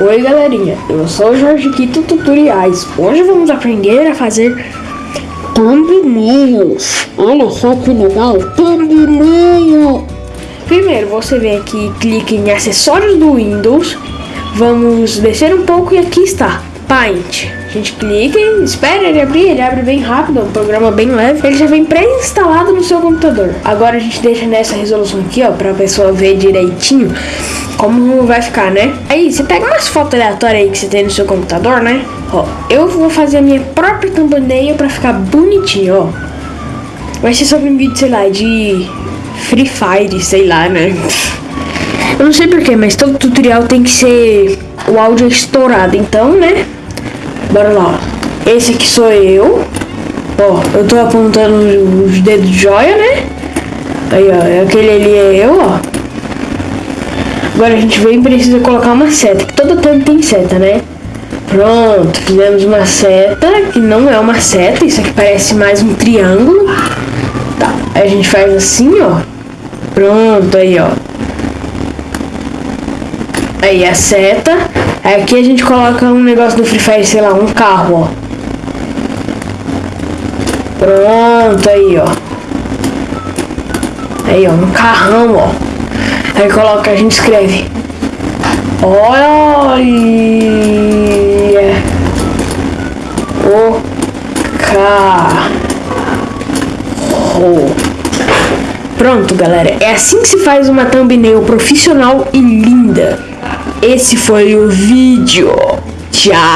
Oi galerinha, eu sou o Jorge Quito Tutoriais. Hoje vamos aprender a fazer thumbnails. Olha só que legal, thumbnail. Primeiro você vem aqui e clica em acessórios do Windows. Vamos descer um pouco e aqui está, Paint. A gente clica e espera ele abrir, ele abre bem rápido, é um programa bem leve. Ele já vem pré-instalado no seu computador. Agora a gente deixa nessa resolução aqui, ó, pra pessoa ver direitinho como vai ficar, né? Aí, você pega umas fotos aleatórias aí que você tem no seu computador, né? Ó, eu vou fazer a minha própria thumbnail pra ficar bonitinho, ó. Vai ser sobre um vídeo, sei lá, de Free Fire, sei lá, né? Eu não sei porquê, mas todo tutorial tem que ser o áudio estourado, então, né? Bora lá. Esse aqui sou eu. Ó, eu tô apontando os dedos de joia, né? Aí, ó, aquele ali é eu, ó. Agora a gente vem e precisa colocar uma seta, que toda thumb tem seta, né? Pronto, fizemos uma seta, que não é uma seta, isso aqui parece mais um triângulo. Tá, aí a gente faz assim, ó. Pronto, aí, ó. Aí a seta. Aqui a gente coloca um negócio do Free Fire, sei lá, um carro, ó. Pronto, aí, ó. Aí, ó, um carrão, ó. Aí coloca, a gente escreve. Olha o carro. Pronto, galera. É assim que se faz uma thumbnail profissional e linda. Esse foi o vídeo. Tchau.